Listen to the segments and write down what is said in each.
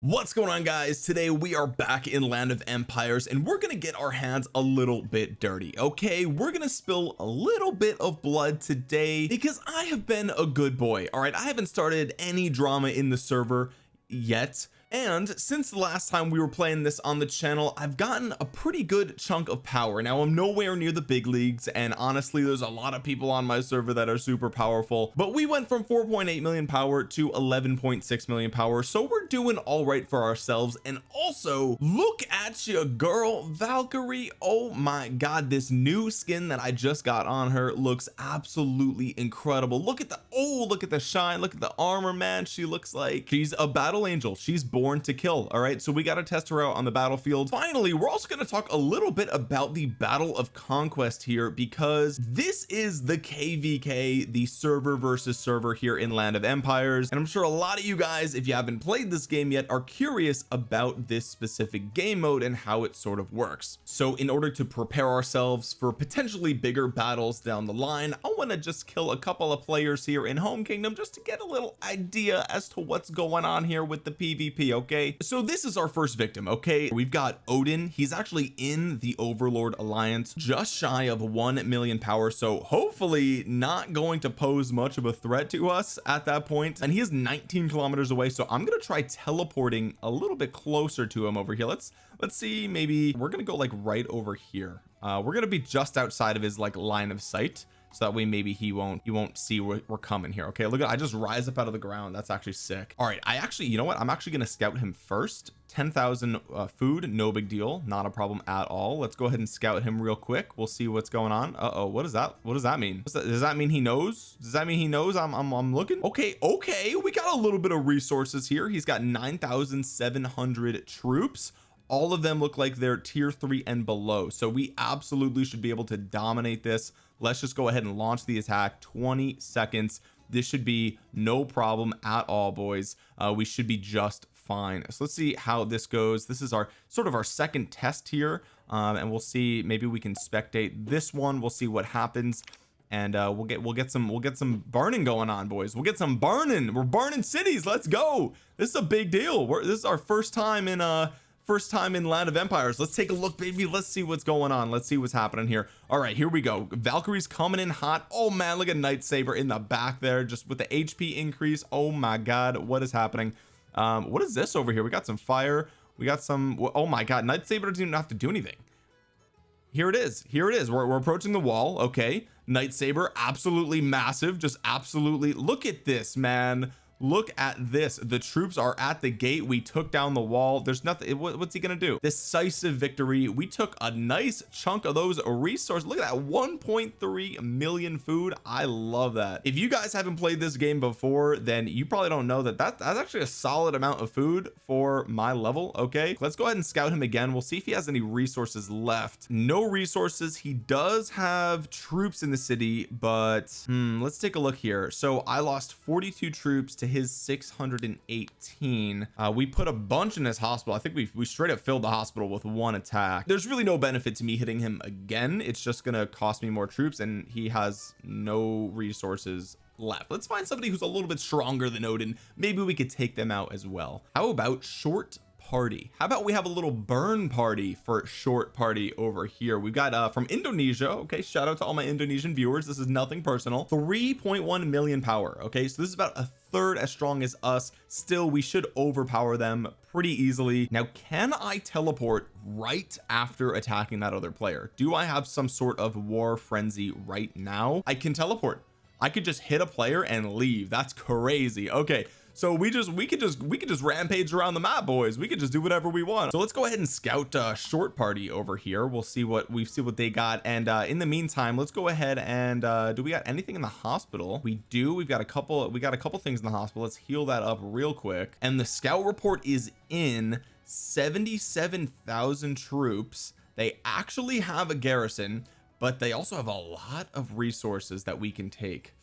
what's going on guys? Today we are back in land of empires and we're gonna get our hands a little bit dirty okay? We're gonna spill a little bit of blood today because I have been a good boy all right? I haven't started any drama in the server yet and since the last time we were playing this on the channel I've gotten a pretty good chunk of power. Now I'm nowhere near the big leagues and honestly there's a lot of people on my server that are super powerful. But we went from 4.8 million power to 11.6 million power so we're doing all right for ourselves. And also look at you girl. Valkyrie oh my god this new skin that I just got on her looks absolutely incredible. Look at the oh look at the shine. Look at the armor man. She looks like she's a battle angel. She's to kill all right? So we got to test her out on the battlefield. Finally we're also going to talk a little bit about the battle of conquest here because this is the kvk the server versus server here in land of empires. And I'm sure a lot of you guys if you haven't played this game yet are curious about this specific game mode and how it sort of works. So in order to prepare ourselves for potentially bigger battles down the line I want to just kill a couple of players here in home kingdom just to get a little idea as to what's going on here with the PvP okay? So this is our first victim okay? We've got Odin. He's actually in the Overlord Alliance just shy of 1 million power so hopefully not going to pose much of a threat to us at that point. And he is 19 kilometers away so I'm gonna try teleporting a little bit closer to him over here. Let's let's see maybe we're gonna go like right over here. Uh we're gonna be just outside of his like line of sight so that way maybe he won't he won't see we're, we're coming here okay? Look at I just rise up out of the ground. That's actually sick. All right I actually you know what? I'm actually to scout him first. 10,000 uh, food no big deal. Not a problem at all. Let's go ahead and scout him real quick. We'll see what's going on. Uh oh what is that? What does that mean? That, does that mean he knows? Does that mean he knows I'm, I'm I'm looking? Okay okay we got a little bit of resources here. He's got 9,700 troops. All of them look like they're tier three and below. So we absolutely should be able to dominate this let's just go ahead and launch the attack. 20 seconds. This should be no problem at all boys. Uh, we should be just fine. So let's see how this goes. This is our sort of our second test here um, and we'll see maybe we can spectate this one. We'll see what happens. And uh, we'll get we'll get some we'll get some burning going on boys. We'll get some burning. We're burning cities. Let's go. This is a big deal. We're, this is our first time in uh first time in land of empires. Let's take a look baby. Let's see what's going on. Let's see what's happening here. All right here we go. Valkyrie's coming in hot. Oh man look at Night Saber in the back there just with the HP increase. Oh my god what is happening? Um what is this over here? We got some fire. We got some oh my god Night Saber doesn't even have to do anything. Here it is. Here it is. We're, we're approaching the wall. Okay. Night Saber absolutely massive. Just absolutely look at this man look at this. The troops are at the gate. We took down the wall. There's nothing what's he gonna do? Decisive victory. We took a nice chunk of those resources. Look at that 1.3 million food. I love that. If you guys haven't played this game before then you probably don't know that, that that's actually a solid amount of food for my level okay? Let's go ahead and scout him again. We'll see if he has any resources left. No resources. He does have troops in the city but hmm, let's take a look here. So I lost 42 troops to his 618 uh, we put a bunch in his hospital. I think we we straight up filled the hospital with one attack. There's really no benefit to me hitting him again. It's just gonna cost me more troops and he has no resources left. Let's find somebody who's a little bit stronger than Odin. Maybe we could take them out as well. How about short party. How about we have a little burn party for short party over here? We've got uh from Indonesia okay shout out to all my Indonesian viewers. This is nothing personal. 3.1 million power okay? So this is about a third as strong as us. Still we should overpower them pretty easily. Now can I teleport right after attacking that other player? Do I have some sort of war frenzy right now? I can teleport. I could just hit a player and leave. That's crazy. Okay so we just we could just we could just rampage around the map boys. We could just do whatever we want. So let's go ahead and scout uh short party over here. We'll see what we see what they got. And uh in the meantime let's go ahead and uh do we got anything in the hospital? We do. We've got a couple we got a couple things in the hospital. Let's heal that up real quick. And the scout report is in 77,000 troops. They actually have a garrison but they also have a lot of resources that we can take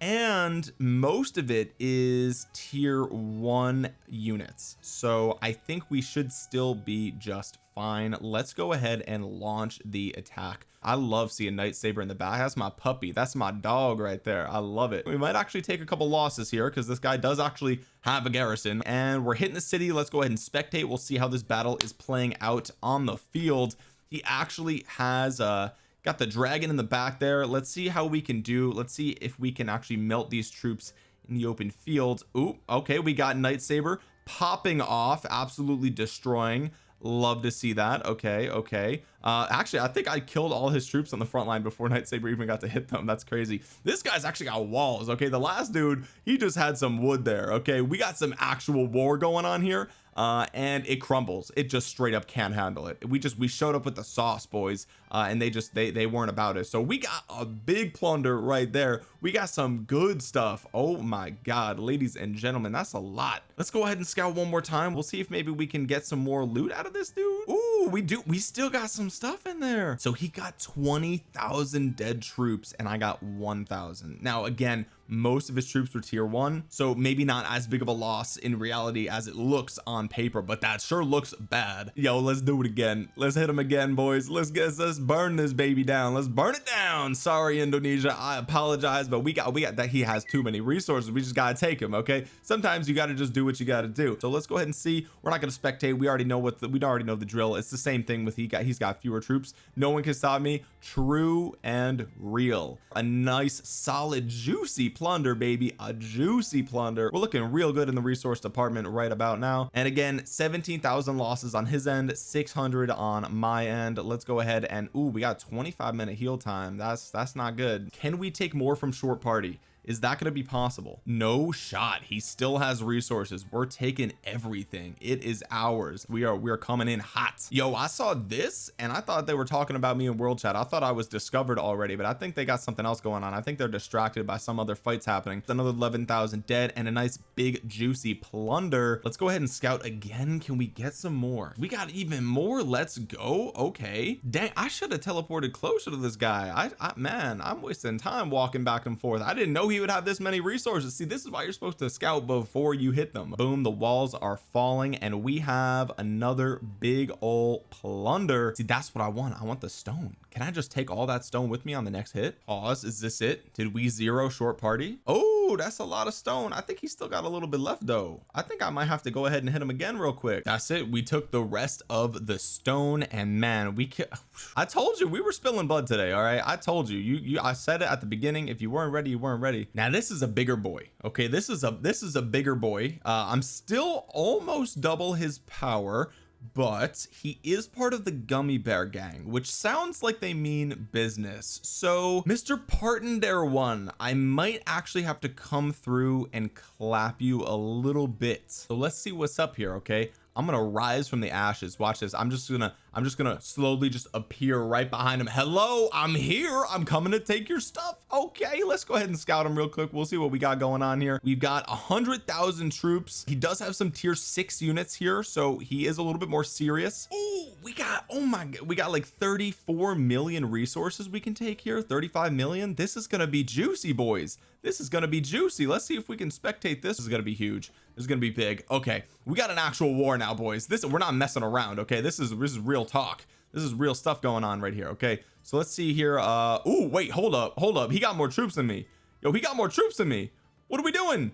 and most of it is tier one units. So I think we should still be just fine. Let's go ahead and launch the attack. I love seeing Night Saber in the back. That's my puppy. That's my dog right there. I love it. We might actually take a couple losses here because this guy does actually have a garrison. And we're hitting the city. Let's go ahead and spectate. We'll see how this battle is playing out on the field. He actually has uh got the dragon in the back there. Let's see how we can do. Let's see if we can actually melt these troops in the open field. Ooh, okay we got Night Saber popping off absolutely destroying. Love to see that. Okay okay. Uh actually I think I killed all his troops on the front line before Night Saber even got to hit them. That's crazy. This guy's actually got walls. Okay the last dude he just had some wood there. Okay we got some actual war going on here uh and it crumbles. It just straight up can't handle it. We just we showed up with the sauce boys uh and they just they they weren't about it. So we got a big plunder right there. We got some good stuff. Oh my god ladies and gentlemen that's a lot. Let's go ahead and scout one more time. We'll see if maybe we can get some more loot out of this dude. Ooh, we do we still got some stuff in there. So he got 20,000 dead troops and I got 1,000 now again most of his troops were tier one so maybe not as big of a loss in reality as it looks on paper but that sure looks bad. Yo let's do it again. Let's hit him again boys. Let's get let's burn this baby down. Let's burn it down. Sorry Indonesia. I apologize but we got we got that he has too many resources. We just gotta take him okay? Sometimes you got to just do what you got to do. So let's go ahead and see. We're not going to spectate. We already know what the, we already know the drill. It's the same thing with he got he's got fewer troops. No one can stop me. True and real. A nice solid juicy plunder baby. A juicy plunder. We're looking real good in the resource department right about now. And again 17,000 losses on his end 600 on my end. Let's go ahead and ooh we got 25 minute heal time. That's that's not good. Can we take more from short party is that going to be possible? No shot. He still has resources. We're taking everything. It is ours. We are we are coming in hot. Yo I saw this and I thought they were talking about me in world chat. I thought I was discovered already but I think they got something else going on. I think they're distracted by some other fights happening. Another 11,000 dead and a nice big juicy plunder. Let's go ahead and scout again. Can we get some more? We got even more. Let's go. Okay. Dang I should have teleported closer to this guy. I, I man I'm wasting time walking back and forth. I didn't know he would have this many resources. See this is why you're supposed to scout before you hit them. Boom the walls are falling and we have another big old plunder. See that's what I want. I want the stone. Can I just take all that stone with me on the next hit? Pause. Is this it? Did we zero short party? Oh that's a lot of stone. I think he's still got a little bit left though. I think I might have to go ahead and hit him again real quick. That's it. We took the rest of the stone and man we I told you we were spilling blood today all right? I told you. You you I said it at the beginning. If you weren't ready you weren't ready. Now this is a bigger boy okay? This is a this is a bigger boy. Uh I'm still almost double his power but he is part of the gummy bear gang which sounds like they mean business. So Mr. Partendare one I might actually have to come through and clap you a little bit. So let's see what's up here okay? I'm gonna rise from the ashes. Watch this. I'm just gonna I'm just gonna slowly just appear right behind him. Hello I'm here. I'm coming to take your stuff. Okay let's go ahead and scout him real quick. We'll see what we got going on here. We've got a hundred thousand troops. He does have some tier six units here so he is a little bit more serious. Oh we got oh my god we got like 34 million resources we can take here 35 million. This is gonna be juicy boys. This is gonna be juicy. Let's see if we can spectate this, this is gonna be huge. This is gonna be big. Okay we got an actual war now boys. This we're not messing around okay? This is this is real talk. This is real stuff going on right here okay? So let's see here uh oh wait hold up hold up. He got more troops than me. Yo he got more troops than me. What are we doing?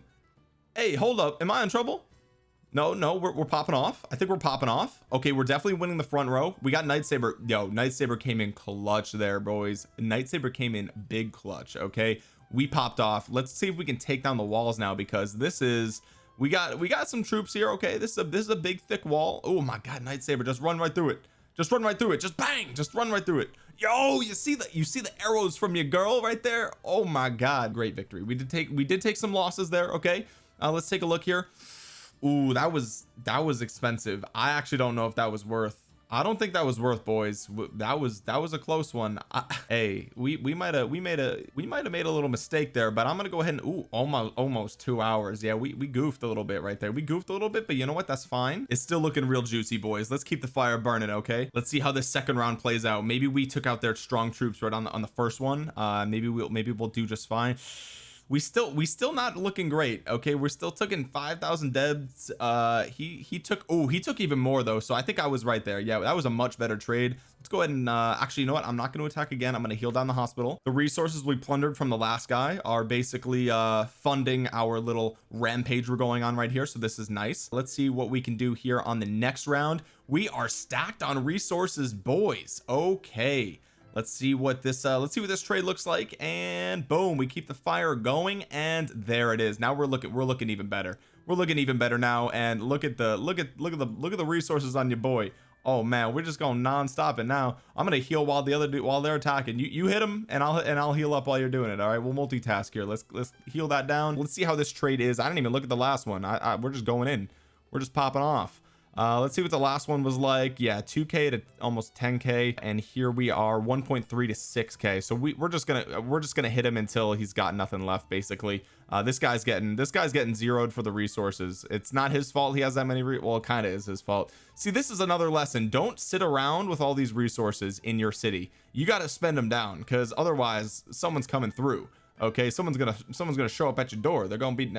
Hey hold up. Am I in trouble? No no we're, we're popping off. I think we're popping off. Okay we're definitely winning the front row. We got Night Saber. Yo Night Saber came in clutch there boys. Night Saber came in big clutch okay? We popped off. Let's see if we can take down the walls now because this is we got we got some troops here okay? This is a this is a big thick wall. Oh my god Night Saber just run right through it just run right through it. Just bang. Just run right through it. Yo you see that you see the arrows from your girl right there? Oh my god great victory. We did take we did take some losses there okay? Uh, let's take a look here. Ooh, that was that was expensive. I actually don't know if that was worth I don't think that was worth boys. That was that was a close one. I, hey we we might have we made a we might have made a little mistake there but I'm gonna go ahead and ooh almost almost two hours. Yeah we we goofed a little bit right there. We goofed a little bit but you know what? That's fine. It's still looking real juicy boys. Let's keep the fire burning okay? Let's see how this second round plays out. Maybe we took out their strong troops right on the on the first one. Uh maybe we'll maybe we'll do just fine we still we still not looking great okay? We're still taking 5,000 deaths uh he he took oh he took even more though so I think I was right there. Yeah that was a much better trade. Let's go ahead and uh actually you know what? I'm not going to attack again. I'm going to heal down the hospital. The resources we plundered from the last guy are basically uh funding our little rampage we're going on right here so this is nice. Let's see what we can do here on the next round. We are stacked on resources boys. Okay let's see what this uh let's see what this trade looks like and boom we keep the fire going and there it is. Now we're looking we're looking even better. We're looking even better now and look at the look at look at the look at the resources on your boy. Oh man we're just going non-stop and now I'm gonna heal while the other dude while they're attacking. You you hit them and I'll and I'll heal up while you're doing it all right? We'll multitask here. Let's let's heal that down. Let's see how this trade is. I didn't even look at the last one. I, I we're just going in. We're just popping off uh let's see what the last one was like. Yeah 2k to almost 10k and here we are 1.3 to 6k so we, we're just gonna we're just gonna hit him until he's got nothing left basically. Uh this guy's getting this guy's getting zeroed for the resources. It's not his fault he has that many well it kind of is his fault. See this is another lesson. Don't sit around with all these resources in your city. You got to spend them down because otherwise someone's coming through okay? Someone's gonna someone's gonna show up at your door. They're gonna be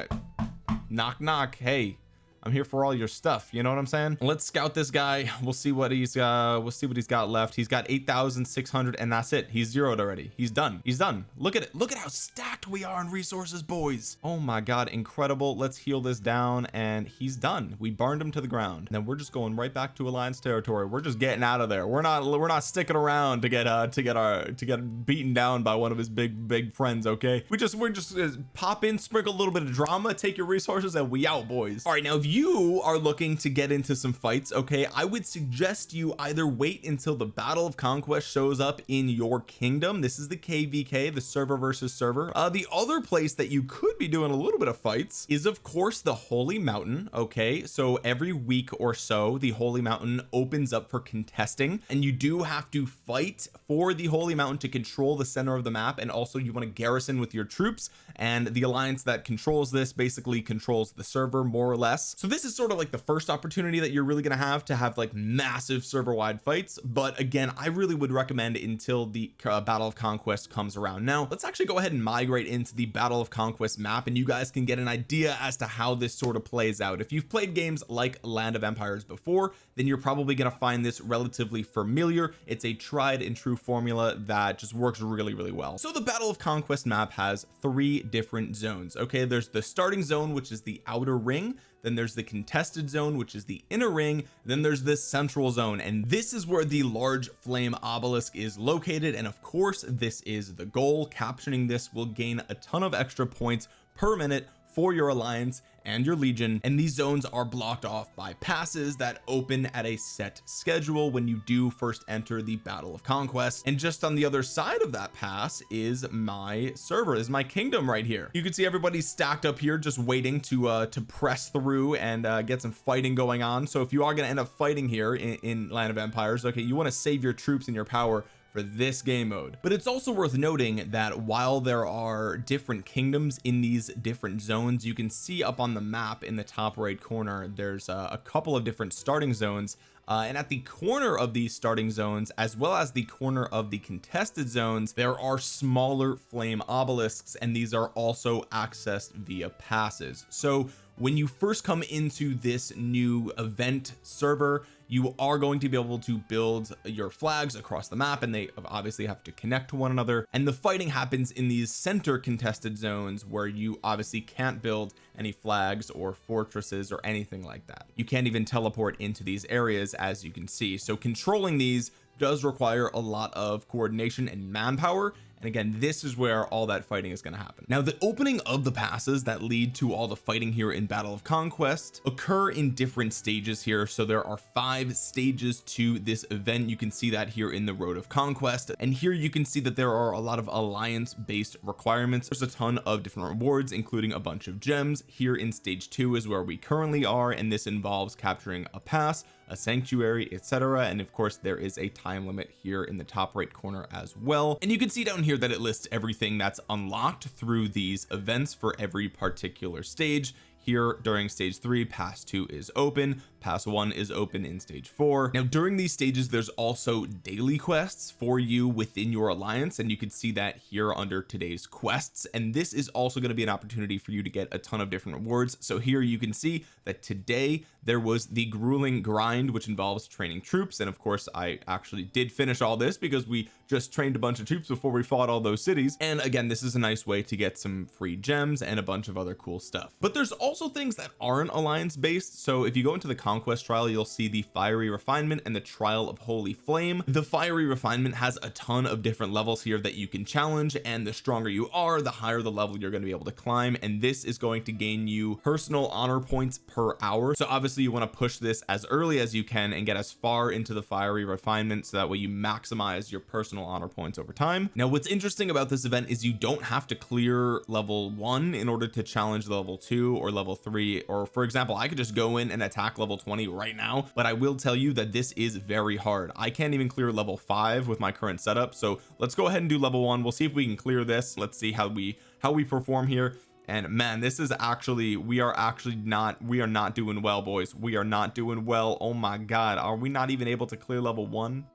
knock knock hey I'm here for all your stuff you know what I'm saying? Let's scout this guy. We'll see what he's uh we'll see what he's got left. He's got 8,600 and that's it. He's zeroed already. He's done. He's done. Look at it. Look at how stacked we are in resources boys. Oh my god. Incredible. Let's heal this down and he's done. We burned him to the ground. And then we're just going right back to alliance territory. We're just getting out of there. We're not we're not sticking around to get uh to get our to get beaten down by one of his big big friends okay? We just we're just uh, pop in sprinkle a little bit of drama take your resources and we out boys. All right now if you you are looking to get into some fights okay I would suggest you either wait until the battle of conquest shows up in your kingdom. This is the kvk the server versus server. Uh the other place that you could be doing a little bit of fights is of course the holy mountain okay? So every week or so the holy mountain opens up for contesting and you do have to fight for the holy mountain to control the center of the map and also you want to garrison with your troops and the alliance that controls this basically controls the server more or less so this is sort of like the first opportunity that you're really going to have to have like massive server wide fights but again I really would recommend until the uh, battle of conquest comes around. Now let's actually go ahead and migrate into the battle of conquest map and you guys can get an idea as to how this sort of plays out. If you've played games like land of empires before then you're probably going to find this relatively familiar. It's a tried and true formula that just works really really well. So the battle of conquest map has three different zones okay? There's the starting zone which is the outer ring. Then there's the contested zone which is the inner ring then there's this central zone and this is where the large flame obelisk is located and of course this is the goal. Capturing this will gain a ton of extra points per minute for your alliance and your legion and these zones are blocked off by passes that open at a set schedule when you do first enter the battle of conquest. And just on the other side of that pass is my server is my kingdom right here. You can see everybody's stacked up here just waiting to uh to press through and uh get some fighting going on. So if you are going to end up fighting here in, in land of empires okay you want to save your troops and your power for this game mode. But it's also worth noting that while there are different kingdoms in these different zones you can see up on the map in the top right corner there's a, a couple of different starting zones uh, and at the corner of these starting zones as well as the corner of the contested zones there are smaller flame obelisks and these are also accessed via passes. So when you first come into this new event server you are going to be able to build your flags across the map and they obviously have to connect to one another. And the fighting happens in these center contested zones where you obviously can't build any flags or fortresses or anything like that. You can't even teleport into these areas as you can see. So controlling these does require a lot of coordination and manpower and again this is where all that fighting is going to happen. Now the opening of the passes that lead to all the fighting here in battle of conquest occur in different stages here. So there are five stages to this event. You can see that here in the road of conquest. And here you can see that there are a lot of alliance based requirements. There's a ton of different rewards including a bunch of gems. Here in stage two is where we currently are and this involves capturing a pass a sanctuary etc and of course there is a time limit here in the top right corner as well. And you can see down here that it lists everything that's unlocked through these events for every particular stage here during stage three pass two is open pass one is open in stage four. Now during these stages there's also daily quests for you within your alliance and you can see that here under today's quests. And this is also going to be an opportunity for you to get a ton of different rewards. So here you can see that today there was the grueling grind which involves training troops. And of course I actually did finish all this because we just trained a bunch of troops before we fought all those cities. And again this is a nice way to get some free gems and a bunch of other cool stuff. But there's also things that aren't alliance based so if you go into the conquest trial you'll see the fiery refinement and the trial of holy flame. The fiery refinement has a ton of different levels here that you can challenge and the stronger you are the higher the level you're going to be able to climb and this is going to gain you personal honor points per hour. So obviously you want to push this as early as you can and get as far into the fiery refinement so that way you maximize your personal honor points over time. Now what's interesting about this event is you don't have to clear level one in order to challenge the level two or level three or for example I could just go in and attack level 20 right now but I will tell you that this is very hard. I can't even clear level five with my current setup so let's go ahead and do level one. We'll see if we can clear this. Let's see how we how we perform here. And man this is actually we are actually not we are not doing well boys. We are not doing well. Oh my god are we not even able to clear level one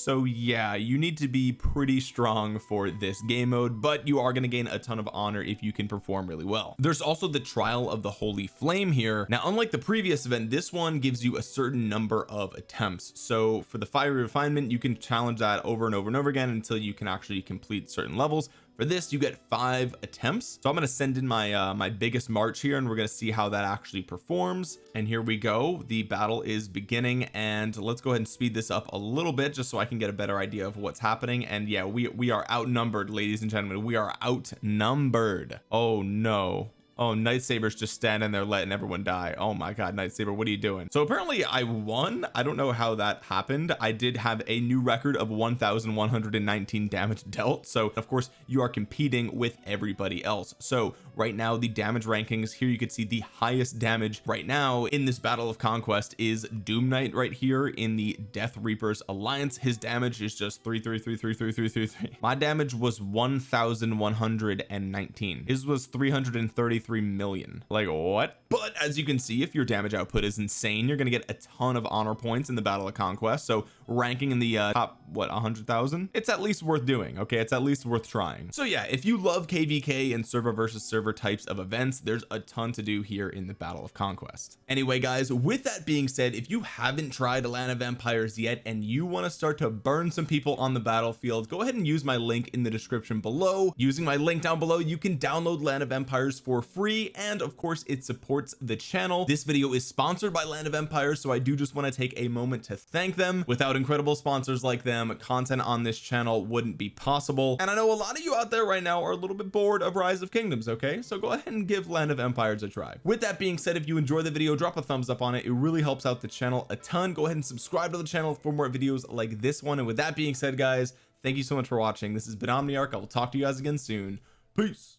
so yeah you need to be pretty strong for this game mode but you are going to gain a ton of honor if you can perform really well. There's also the trial of the holy flame here. Now unlike the previous event this one gives you a certain number of attempts. So for the fiery refinement you can challenge that over and over and over again until you can actually complete certain levels for this you get five attempts. So I'm going to send in my uh my biggest march here and we're going to see how that actually performs. And here we go. The battle is beginning and let's go ahead and speed this up a little bit just so I can get a better idea of what's happening. And yeah we we are outnumbered ladies and gentlemen. We are outnumbered. Oh no oh Night Saber's just standing there letting everyone die. Oh my god Night Saber what are you doing? So apparently I won. I don't know how that happened. I did have a new record of 1119 damage dealt. So of course you are competing with everybody else. So right now the damage rankings here you could see the highest damage right now in this battle of conquest is Doom Knight right here in the Death Reapers Alliance. His damage is just three three three three three three three three. My damage was 1119 his was 333 3 million. Like what? But as you can see if your damage output is insane you're to get a ton of honor points in the battle of conquest. So ranking in the uh, top what a hundred thousand? It's at least worth doing okay? It's at least worth trying. So yeah if you love kvk and server versus server types of events there's a ton to do here in the battle of conquest. Anyway guys with that being said if you haven't tried land of empires yet and you want to start to burn some people on the battlefield go ahead and use my link in the description below. Using my link down below you can download land of empires for free free and of course it supports the channel. This video is sponsored by land of empires so I do just want to take a moment to thank them. Without incredible sponsors like them content on this channel wouldn't be possible. And I know a lot of you out there right now are a little bit bored of rise of kingdoms okay? So go ahead and give land of empires a try. With that being said if you enjoy the video drop a thumbs up on it. It really helps out the channel a ton. Go ahead and subscribe to the channel for more videos like this one. And with that being said guys thank you so much for watching. This has been Omniarch. I will talk to you guys again soon. Peace